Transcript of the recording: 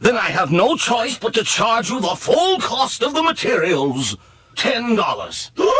Then I have no choice but to charge you the full cost of the materials. Ten dollars.